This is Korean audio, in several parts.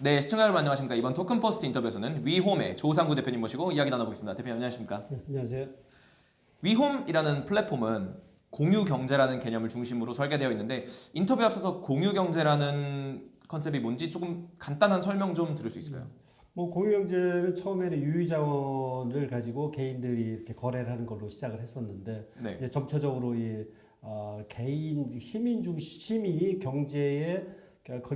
네, 시청자 여러분 안녕하십니까. 이번 TokenPost 인터뷰에서는 위홈의 조상구 대표님 모시고 이야기 나눠보겠습니다. 대표님 안녕하십니까. 네, 안녕하세요. 위홈이라는 플랫폼은 공유 경제라는 개념을 중심으로 설계되어 있는데 인터뷰 앞서서 공유 경제라는 컨셉이 뭔지 조금 간단한 설명 좀 들을 수 있을까요? 뭐 공유 경제는 처음에는 유휴 자원을 가지고 개인들이 이렇게 거래를 하는 걸로 시작을 했었는데 네. 이제 점차적으로 이 어, 개인 시민 중 시민이 경제의 그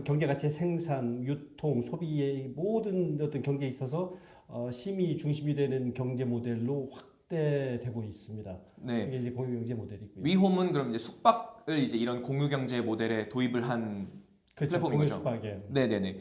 경제 가치의 생산, 유통, 소비의 모든 어떤 경제에 있어서 어, 시민이 중심이 되는 경제 모델로 확대되고 있습니다. 네. 이게 이제 공유 경제 모델이고요. 위홈은 그럼 이제 숙박을 이제 이런 공유 경제 모델에 도입을 한 그렇죠. 플랫폼인 거죠. 공유숙박에. 네 네 네.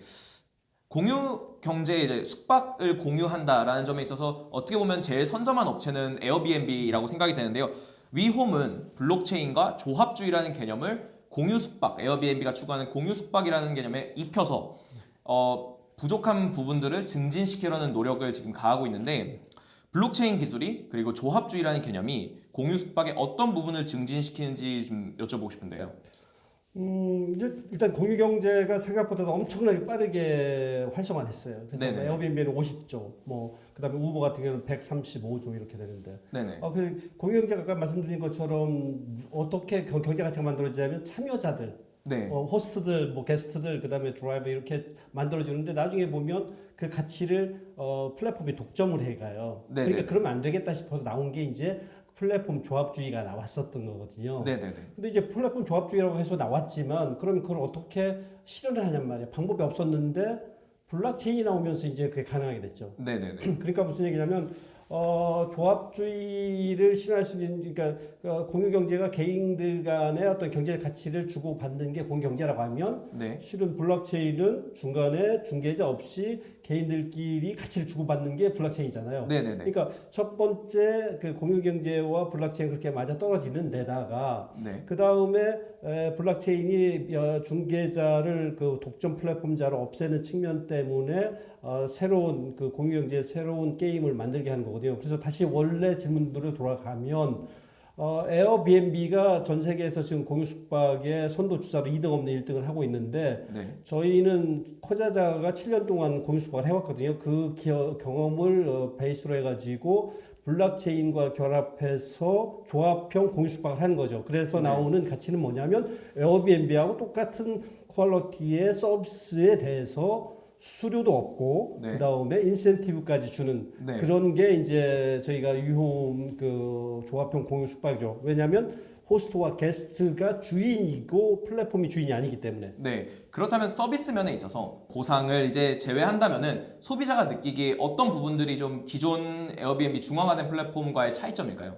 공유 경제에 이제 숙박을 공유한다라는 점에 있어서 어떻게 보면 제일 선점한 업체는 에어비앤비라고 생각이 되는데요. 위홈은 블록체인과 조합주의라는 개념을 공유 숙박, 에어비앤비가 추구하는 공유 숙박이라는 개념에 입혀서 어, 부족한 부분들을 증진시키려는 노력을 지금 가하고 있는데 블록체인 기술이 그리고 조합주의라는 개념이 공유 숙박의 어떤 부분을 증진시키는지 좀 여쭤보고 싶은데요. 음, 이제 일단 공유 경제가 생각보다 엄청나게 빠르게 활성화됐어요. 그래서 네네. 뭐 에어비앤비는 50조, 뭐 그다음에 우버 같은 경우는 135조 이렇게 되는데, 네네. 어, 그 공유 경제가 아까 말씀드린 것처럼 어떻게 경- 경제 가치가 만들어지냐면 참여자들, 네. 어, 호스트들, 뭐 게스트들, 그다음에 드라이버 이렇게 만들어지는데 나중에 보면 그 가치를 어, 플랫폼이 독점을 해가요. 네네. 그러니까 그러면 안 되겠다 싶어서 나온 게 이제 플랫폼 조합주의가 나왔었던 거거든요. 네네네. 근데 이제 플랫폼 조합주의라고 해서 나왔지만 그러면 그걸 어떻게 실현을 하냔 말이야. 방법이 없었는데 블록체인이 나오면서 이제 그게 가능하게 됐죠. 네네네. 그러니까 무슨 얘기냐면 어, 조합주의를 실현할 수 있는 그러니까 어, 공유 경제가 개인들 간의 어떤 경제 가치를 주고 받는 게 공유 경제라고 하면 네. 실은 블록체인은 중간에 중개자 없이 개인들끼리 가치를 주고받는 게 블록체인이잖아요. 네네네. 그러니까 첫 번째 그 공유 경제와 블록체인 그렇게 맞아 떨어지는 데다가 네. 그 다음에 블록체인이 어, 중개자를 그 독점 플랫폼자로 없애는 측면 때문에 어, 새로운 그 공유 경제의 새로운 게임을 만들게 하는 거거든요. 그래서 다시 원래 질문으로 돌아가면 어, 에어비앤비가 전 세계에서 지금 공유 숙박의 선도 주자로 2등 없는 1등을 하고 있는데 네. 저희는 코자자가 7년 동안 공유 숙박을 해왔거든요. 그 기어, 경험을 어, 베이스로 해가지고 블록체인과 결합해서 조합형 공유 숙박을 하는 거죠. 그래서 네. 나오는 가치는 뭐냐면 에어비앤비하고 똑같은 퀄리티의 서비스에 대해서 수수료도 없고 네. 그 다음에 인센티브까지 주는 네. 그런 게 이제 저희가 유홈 그 조합형 공유 숙박이죠. 왜냐하면 호스트와 게스트가 주인이고 플랫폼이 주인이 아니기 때문에. 네. 그렇다면 서비스 면에 있어서 보상을 이제 제외한다면은 소비자가 느끼기에 어떤 부분들이 좀 기존 에어비앤비 중앙화된 플랫폼과의 차이점일까요?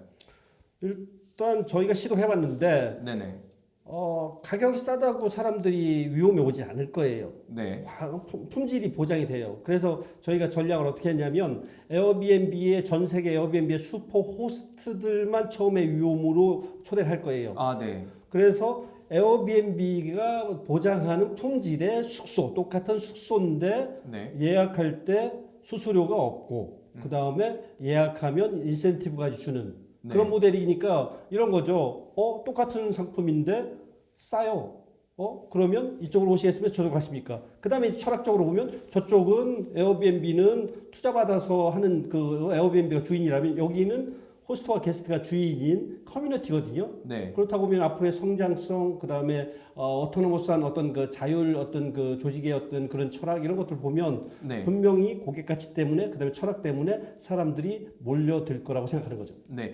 일단 저희가 시도해봤는데 네네. 어, 가격이 싸다고 사람들이 위홈에 오지 않을 거예요. 네. 품- 품질이 보장이 돼요. 그래서 저희가 전략을 어떻게 했냐면 에어비앤비의 전 세계 에어비앤비의 슈퍼 호스트들만 처음에 위홈으로 초대를 할 거예요. 아, 네. 그래서 에어비앤비가 보장하는 품질의 숙소 똑같은 숙소인데 네. 예약할 때 수수료가 없고 그 다음에 예약하면 인센티브까지 주는 네. 그런 모델이니까 이런 거죠. 어 똑같은 상품인데 싸요. 어 그러면 이쪽으로 오시겠으면 저쪽 가십니까? 그 다음에 철학적으로 보면 저쪽은 에어비앤비는 투자 받아서 하는 그 에어비앤비가 주인이라면 여기는 호스트와 게스트가 주인인 커뮤니티거든요. 네. 그렇다고 보면 앞으로의 성장성, 그 다음에 어, 오토노머스한 어떤 그 자율 어떤 그 조직의 어떤 그런 철학 이런 것들 보면 네. 분명히 고객 가치 때문에 그 다음에 철학 때문에 사람들이 몰려들 거라고 생각하는 거죠. 네.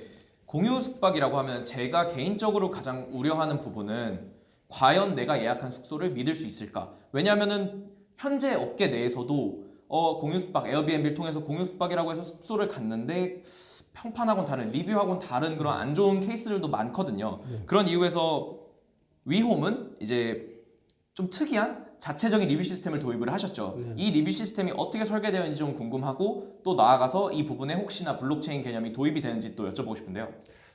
공유 숙박이라고 하면 제가 개인적으로 가장 우려하는 부분은 과연 내가 예약한 숙소를 믿을 수 있을까? 왜냐하면은 현재 업계 내에서도 어, 공유 숙박 에어비앤비를 통해서 공유 숙박이라고 해서 숙소를 갔는데 평판하고는 다른 리뷰하고는 다른 그런 안 좋은 케이스들도 많거든요. 그런 이유에서 위홈은 이제 좀 특이한 자체적인 리뷰 시스템을 도입을 하셨죠. 네. 이 리뷰 시스템이 어떻게 설계되어 있는지 좀 궁금하고 또 나아가서 이 부분에 혹시나 블록체인 개념이 도입이 되는지 또 여쭤보고 싶은데요.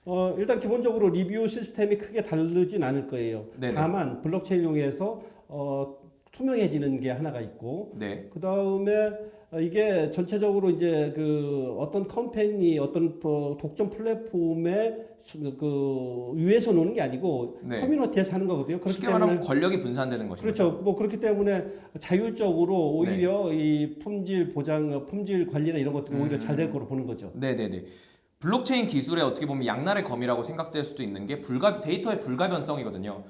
어, 일단 기본적으로 리뷰 시스템이 크게 다르진 않을 거예요. 네네. 다만 블록체인 이용해서 어, 투명해지는 게 하나가 있고 네. 그 다음에 이게 전체적으로 이제 그 어떤 company 어떤 어, 독점 플랫폼의 수- 그 위에서 노는 게 아니고 네. 커뮤니티에서 하는 거거든요. 그렇기 쉽게 때문에 말하면 권력이 분산되는 것이죠. 그렇죠. 뭐 그렇기 때문에 자율적으로 오히려 이 품질 보장, 품질 관리나 이런 것들이 오히려 음. 잘될 거로 보는 거죠. 네네네. 블록체인 기술에 어떻게 보면 양날의 검이라고 생각될 수도 있는 게 불가 데이터의 불가변성이거든요.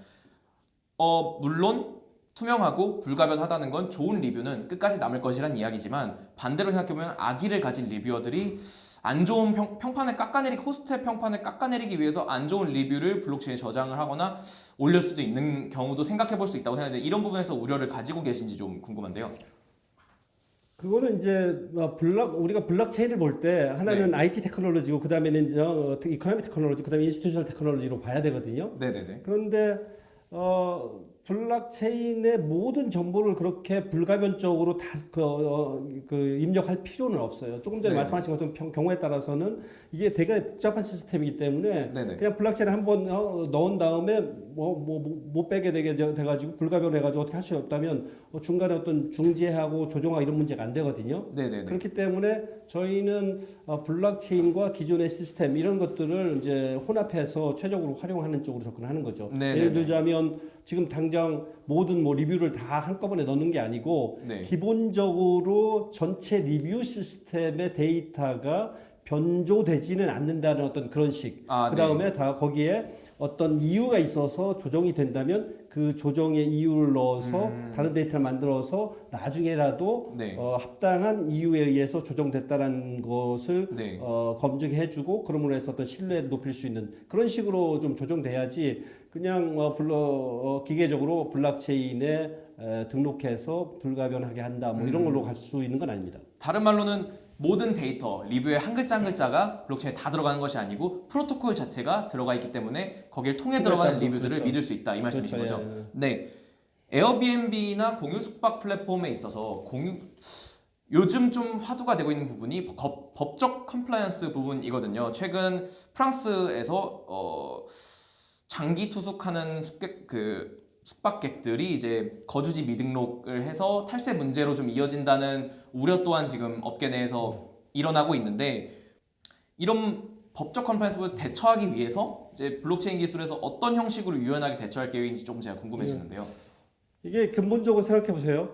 어 물론 투명하고 불가변하다는 건 좋은 리뷰는 끝까지 남을 것이란 이야기지만 반대로 생각해보면 악의를 가진 리뷰어들이 안 좋은 평, 평판을 깎아내리 호스트의 평판을 깎아내리기 위해서 안 좋은 리뷰를 블록체인에 저장을 하거나 올릴 수도 있는 경우도 생각해 볼 수 있다고 생각하는데 이런 부분에서 우려를 가지고 계신지 좀 궁금한데요. 그거는 이제 어, 블록 우리가 블록체인을 볼 때 하나는 네. IT 테크놀로지고 그다음에는 이제 어, economy technology 그다음에 institutional technology로 봐야 되거든요. 네 네 네. 그런데 어 블록체인의 모든 정보를 그렇게 불가변적으로 다 그 어, 그 입력할 필요는 없어요. 조금 전에 네. 말씀하신 것처럼 평- 경우에 따라서는 이게 되게 복잡한 시스템이기 때문에 네네. 그냥 블록체인 한번 어, 넣은 다음에 뭐 뭐 못 빼게 되게 돼- 돼가지고 불가변해가지고 어떻게 할 수 없다면 어, 중간에 어떤 중재하고 조정하고 이런 문제가 안 되거든요. 네네네. 그렇기 때문에 저희는 어, 블록체인과 기존의 시스템 이런 것들을 이제 혼합해서 최적으로 활용하는 쪽으로 접근하는 거죠. 네네네. 예를 들자면 지금 당장 모든 뭐 리뷰를 다 한꺼번에 넣는 게 아니고 네. 기본적으로 전체 리뷰 시스템의 데이터가 변조되지는 않는다는 어떤 그런 식. 아, 그 다음에 다 거기에 어떤 이유가 있어서 조정이 된다면 그 조정의 이유를 넣어서 음. 다른 데이터를 만들어서 나중에라도 네. 어, 합당한 이유에 의해서 조정됐다는 것을 네. 어, 검증해주고 그럼으로 해서 어떤 신뢰를 높일 수 있는 그런 식으로 좀 조정돼야지 그냥 어, 불러 어, 기계적으로 블록체인에 에, 등록해서 불가변하게 한다 뭐 이런 음. 걸로 갈 수 있는 건 아닙니다. 다른 말로는 모든 데이터, 리뷰의 한 글자 한 글자가 블록체인에 다 들어가는 것이 아니고 프로토콜 자체가 들어가 있기 때문에 거기에 통해 들어가는 그렇죠. 리뷰들을 그렇죠. 믿을 수 있다 이 말씀이신 그렇죠. 거죠. 예, 예. 네. 에어비앤비나 공유 숙박 플랫폼에 있어서 공유 요즘 좀 화두가 되고 있는 부분이 법, 법적 compliance 부분이거든요. 최근 프랑스에서 어, 장기 투숙하는 숙객 그 숙박객들이 이제 거주지 미등록을 해서 탈세 문제로 좀 이어진다는 우려 또한 지금 업계 내에서 일어나고 있는데 이런 법적 compliance를 대처하기 위해서 이제 블록체인 기술에서 어떤 형식으로 유연하게 대처할 계획인지 조금 제가 궁금해지는데요. 이게 근본적으로 생각해 보세요.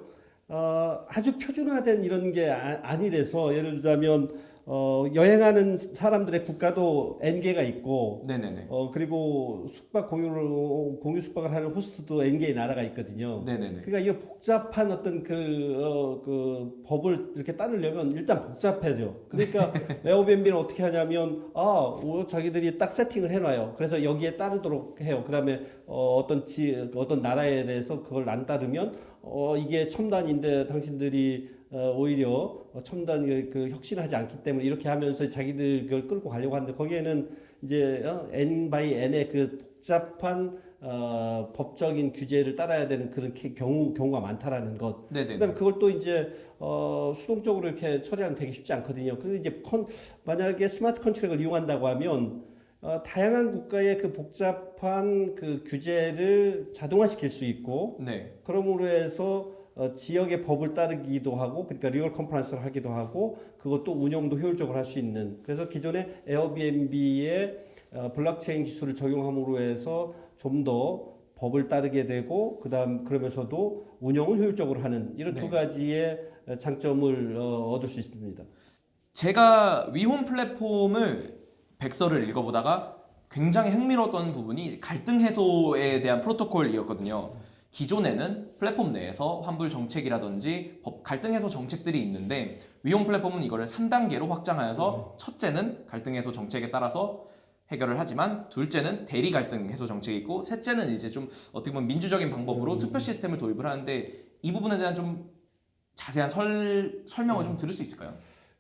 어, 아주 표준화된 이런 게 아, 아니래서 예를 들자면 어, 여행하는 사람들의 국가도 N개가 있고 네네네. 어, 그리고 숙박 공유를 공유 숙박을 하는 호스트도 N개의 나라가 있거든요. 네네네. 그러니까 이런 복잡한 어떤 그, 어, 그 법을 이렇게 따르려면 일단 복잡해져. 그러니까 에어비앤비는 어떻게 하냐면 아, 어, 자기들이 딱 세팅을 해놔요. 그래서 여기에 따르도록 해요. 그 다음에 어, 어떤 지 어떤 나라에 대해서 그걸 안 따르면 어, 이게 첨단인데 당신들이 어, 오히려 어, 첨단 그, 그 혁신하지 않기 때문에 이렇게 하면서 자기들 그걸 끌고 가려고 하는데 거기에는 이제 어, N by N의 그 복잡한 어, 법적인 규제를 따라야 되는 그런 케- 경우 경우가 많다라는 것. 네네네. 그다음에 그걸 또 이제 어, 수동적으로 이렇게 처리하면 되게 쉽지 않거든요. 그런데 이제 컨, 만약에 smart contract을 이용한다고 하면 어, 다양한 국가의 그 복잡한 그 규제를 자동화시킬 수 있고 네. 그러므로 해서 어, 지역의 법을 따르기도 하고 그러니까 real compliance를 하기도 하고 그것도 운영도 효율적으로 할 수 있는 그래서 기존의 에어비앤비의 어, 블록체인 기술을 적용함으로 해서 좀 더 법을 따르게 되고 그다음 그러면서도 운영을 효율적으로 하는 이런 네. 두 가지의 어, 장점을 어, 얻을 수 있습니다. 제가 위홈 플랫폼을 백서를 읽어보다가 굉장히 흥미로웠던 부분이 갈등 해소에 대한 프로토콜이었거든요. 기존에는 플랫폼 내에서 환불 정책이라든지 법 갈등 해소 정책들이 있는데 위홈 플랫폼은 이거를 3단계로 확장하여서 첫째는 갈등 해소 정책에 따라서 해결을 하지만 둘째는 대리 갈등 해소 정책이 있고 셋째는 이제 좀 어떻게 보면 민주적인 방법으로 투표 시스템을 도입을 하는데 이 부분에 대한 좀 자세한 설, 설명을 좀 들을 수 있을까요?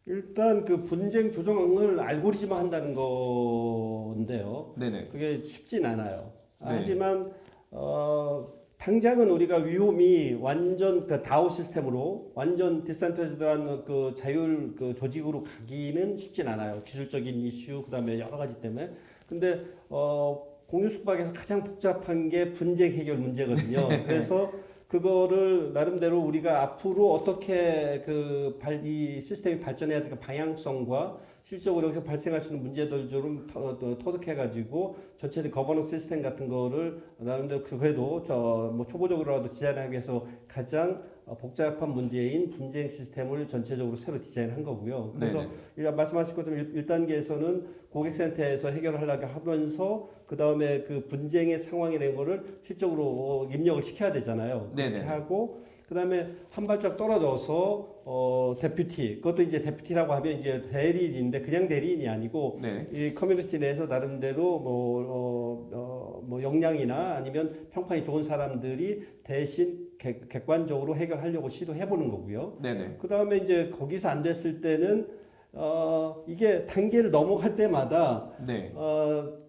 일단 그 분쟁 조정을 알고리즘화 한다는 건데요. 네네. 그게 쉽진 않아요. 네. 하지만 어, 당장은 우리가 위홈이 완전 그 다오 시스템으로 완전 디센트럴한 그 자율 그 조직으로 가기는 쉽진 않아요. 기술적인 이슈 그다음에 여러 가지 때문에. 근데 어, 공유 숙박에서 가장 복잡한 게 분쟁 해결 문제거든요. 그래서 그거를 나름대로 우리가 앞으로 어떻게 그이 시스템이 발전해야 될까 방향성과 실적으로 이렇게 발생할 수 있는 문제들 좀 터- 터득해가지고 전체적 거버넌스 시스템 같은 거를 나름대로 그- 그래도 저 뭐 초보적으로라도 디자인하기 위해서 가장 어, 복잡한 문제인 분쟁 시스템을 전체적으로 새로 디자인한 거고요. 그래서 네네. 일- 말씀하신 것처럼 1, 단계에서는 고객센터에서 해결을 하려고 하면서 그 다음에 그 분쟁의 상황이 된 거를 실적으로 어, 입력을 시켜야 되잖아요. 그렇게 네네. 하고 그 다음에 한 발짝 떨어져서 어 deputy 그것도 이제 deputy라고 하면 이제 대리인인데 그냥 대리인이 아니고 네. 이 커뮤니티 내에서 나름대로 뭐, 어, 어, 뭐 역량이나 아니면 평판이 좋은 사람들이 대신 객, 객관적으로 해결하려고 시도해 보는 거고요. 네네. 그 다음에 이제 거기서 안 됐을 때는 어, 이게 단계를 넘어갈 때마다 네. 어,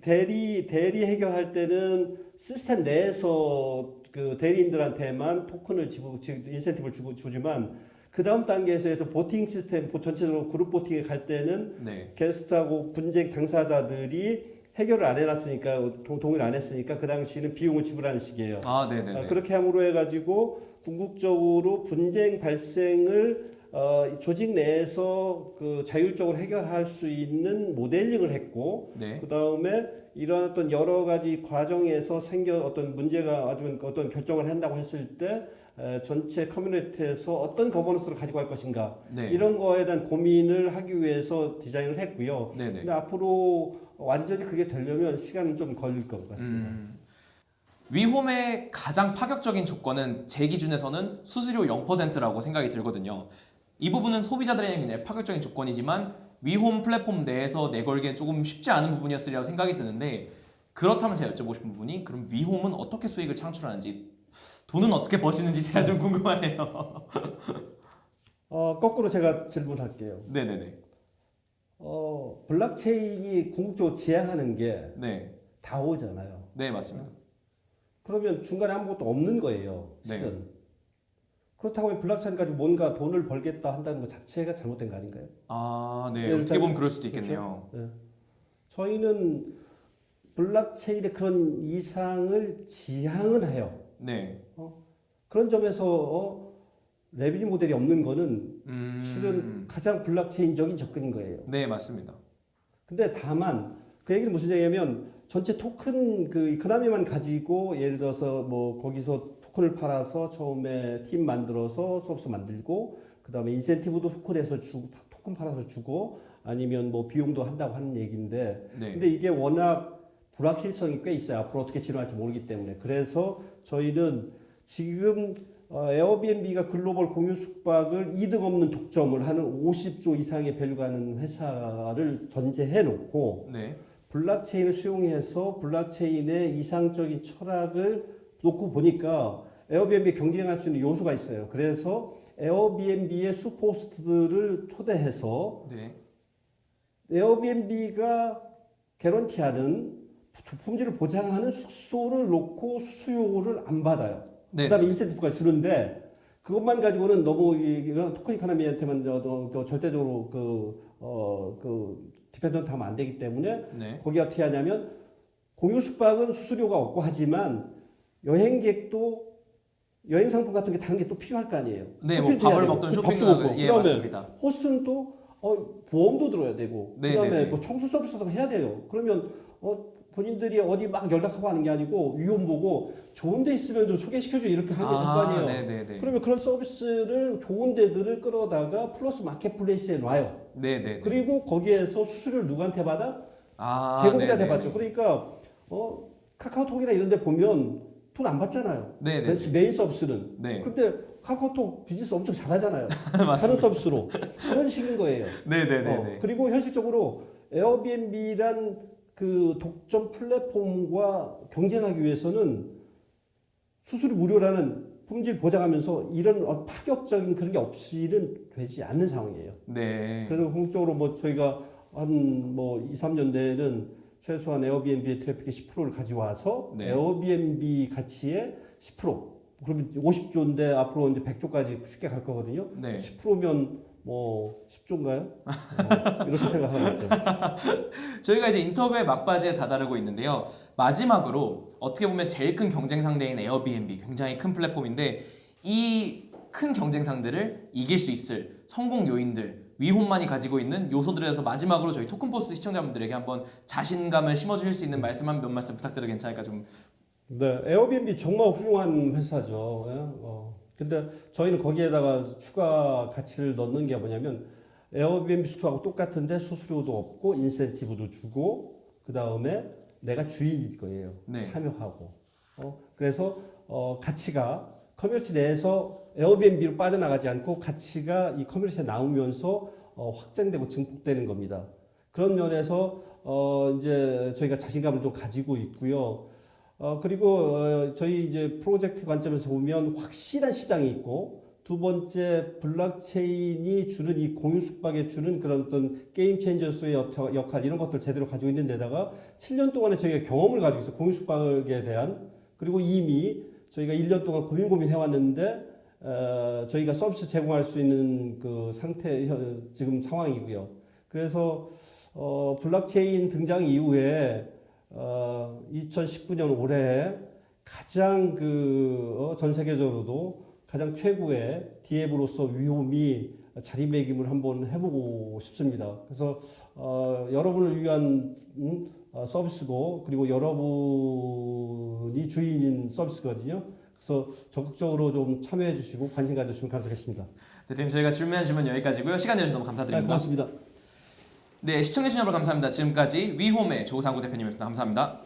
대리 대리 해결할 때는 시스템 내에서 그 대리인들한테만 토큰을 지고 지- 인센티브를 주고 주지만 그 다음 단계에서 해서 보팅 시스템 보- 전체적으로 그룹 보팅에 갈 때는 네. 게스트하고 분쟁 당사자들이 해결을 안 해놨으니까 동, 동의를 안 했으니까 그 당시에는 비용을 지불하는 식이에요. 아, 네네네. 아, 그렇게 함으로 해가지고 궁극적으로 분쟁 발생을 어, 이 조직 내에서 그 자율적으로 해결할 수 있는 모델링을 했고 네. 그 다음에 이런 어떤 여러 가지 과정에서 생겨 어떤 문제가 아니면 어떤 결정을 한다고 했을 때 에, 전체 커뮤니티에서 어떤 거버넌스를 가지고 갈 것인가 네. 이런 거에 대한 고민을 하기 위해서 디자인을 했고요. 네네. 근데 앞으로 완전히 그게 되려면 시간은 좀 걸릴 것 같습니다. 음. 위홈의 가장 파격적인 조건은 제 기준에서는 수수료 0%라고 생각이 들거든요. 이 부분은 소비자들에게 파격적인 조건이지만 위홈 플랫폼 내에서 내걸기엔 조금 쉽지 않은 부분이었으리라고 생각이 드는데 그렇다면 제가 여쭤보고 싶은 부분이 그럼 위홈은 어떻게 수익을 창출하는지 돈은 어떻게 버시는지 제가 좀 궁금하네요. 어, 거꾸로 제가 질문할게요. 네네네. 어, 블록체인이 궁극적으로 지향하는 게 네. 다오잖아요. 네 맞습니다. 그러면 중간에 아무것도 없는 거예요. 네. 실은. 그렇다고 하면 블록체인 가지고 뭔가 돈을 벌겠다 한다는 것 자체가 잘못된 거 아닌가요? 아, 네. 네, 어떻게 잘- 보면 그럴 수도 있겠네요. 저희는 블록체인의 그런 이상을 지향은 해요. 네. 그런 점에서 어, revenue 모델이 없는 거는 음. 실은 가장 블록체인적인 접근인 거예요. 네 맞습니다. 근데 다만 그 얘기는 무슨 얘기냐면 전체 토큰 그 economy만 가지고 예를 들어서 뭐 거기서 토큰을 팔아서 처음에 팀 만들어서 서비스 만들고 그 다음에 인센티브도 토큰에서 주고 토큰 팔아서 주고 아니면 뭐 비용도 한다고 하는 얘기인데 네. 근데 이게 워낙 불확실성이 꽤 있어요. 앞으로 어떻게 진화할지 모르기 때문에. 그래서 저희는 지금 어, 에어비앤비가 글로벌 공유 숙박을 이득 없는 독점을 하는 50조 이상의 value 가는 회사를 전제해 놓고 네. 블록체인을 수용해서 블록체인의 이상적인 철학을 놓고 보니까 에어비앤비 경쟁할 수 있는 요소가 있어요. 그래서 에어비앤비의 superhost들을 초대해서 네. 에어비앤비가 개런티하는 품질을 보장하는 숙소를 놓고 수수료를 안 받아요. 네. 그다음에 인센티브가 주는데 그것만 가지고는 너무 이- 토큰 economy한테만 저- 저- 그 절대적으로 그 어 그 dependent 하면 안 되기 때문에 네. 거기 어떻게 하냐면 공유 숙박은 수수료가 없고 하지만 여행객도 여행 상품 같은 게 다른 게 또 필요할 거 아니에요. 네, 뭐 쇼핑도 밥을 되고, 먹던 쇼핑을 먹고. 예 그다음에. 호스트는 또 어, 보험도 들어야 되고 네, 그다음에 네, 네. 뭐 청소 서비스도 해야 돼요. 그러면 어, 본인들이 어디 막 연락하고 하는 게 아니고 위험 보고 좋은 데 있으면 좀 소개시켜줘 이렇게 하는 게될거 아니에요. 네네네. 그러면 그런 서비스를 좋은 데들을 끌어다가 플러스 marketplace에 놔요. 네네. 그리고 거기에서 수수료를 누구한테 받아? 아, 제공자한테. 받죠. 그러니까 어, 카카오톡이나 이런 데 보면 돈 안 받잖아요. 네네. 메인- 메인 서비스는. 네. 근데 카카오톡 비즈니스 엄청 잘하잖아요. 다른 서비스로. 그런 식인 거예요. 네네네. 어, 그리고 현실적으로 에어비앤비란 그 독점 플랫폼과 경쟁하기 위해서는 수수료 무료라는 품질 보장하면서 이런 어, 파격적인 그런 게 없이는 되지 않는 상황이에요. 네. 그래서 궁극적으로 뭐 저희가 한 뭐 2, 3년 내에는 최소한 에어비앤비의 트래픽의 10%를 가져와서 네. 에어비앤비 가치의 10% 그러면 50조인데 앞으로 이제 100조까지 쉽게 갈 거거든요. 네. 10%면 뭐 10조인가요? 어, 이렇게 생각하고 있죠. 저희가 이제 인터뷰의 막바지에 다다르고 있는데요. 마지막으로 어떻게 보면 제일 큰 경쟁 상대인 에어비앤비 굉장히 큰 플랫폼인데 이 큰 경쟁 상대를 이길 수 있을 성공 요인들 위홈만이 가지고 있는 요소들에 대해서 마지막으로 저희 토큰포스 시청자분들에게 한번 자신감을 심어주실 수 있는 말씀 한 몇 말씀 부탁드려도 괜찮을까 좀 네, 에어비앤비 정말 훌륭한 회사죠. 예? 어, 근데 저희는 거기에다가 추가 가치를 넣는 게 뭐냐면 에어비앤비 숙소하고 똑같은데 수수료도 없고 인센티브도 주고 그 다음에 내가 주인일 거예요. 네. 참여하고. 어, 그래서 어, 가치가 커뮤니티 내에서 에어비앤비로 빠져나가지 않고 가치가 이 커뮤니티에 나오면서 어, 확장되고 증폭되는 겁니다. 그런 면에서 어, 이제 저희가 자신감을 좀 가지고 있고요. 어, 그리고 어, 저희 이제 프로젝트 관점에서 보면 확실한 시장이 있고 두 번째 블록체인이 주는 이 공유 숙박에 주는 그런 어떤 game changers의 역- 역할 이런 것들 제대로 가지고 있는 데다가 7년 동안에 저희가 경험을 가지고 있어요. 공유 숙박에 대한 그리고 이미 저희가 1년 동안 고민 고민 해왔는데 어, 저희가 서비스 제공할 수 있는 그 상태 현- 지금 상황이고요. 그래서 어, 블록체인 등장 이후에 어, 2019년 올해 가장 그 전 세계적으로도 가장 최고의 디앱으로서 위험이 자리매김을 한번 해보고 싶습니다. 그래서 어, 여러분을 위한 음, 어, 서비스고 그리고 여러분이 주인인 서비스거든요. 그래서 적극적으로 좀 참여해 주시고 관심 가져주시면 감사하겠습니다. 대표님 저희가 질문한 질문 여기까지고요. 시간 내주셔서 너무 네, 감사드립니다. 고맙습니다. 네 시청해주신 여러분 감사합니다. 지금까지 위홈의 조상구 대표님이었습니다. 감사합니다.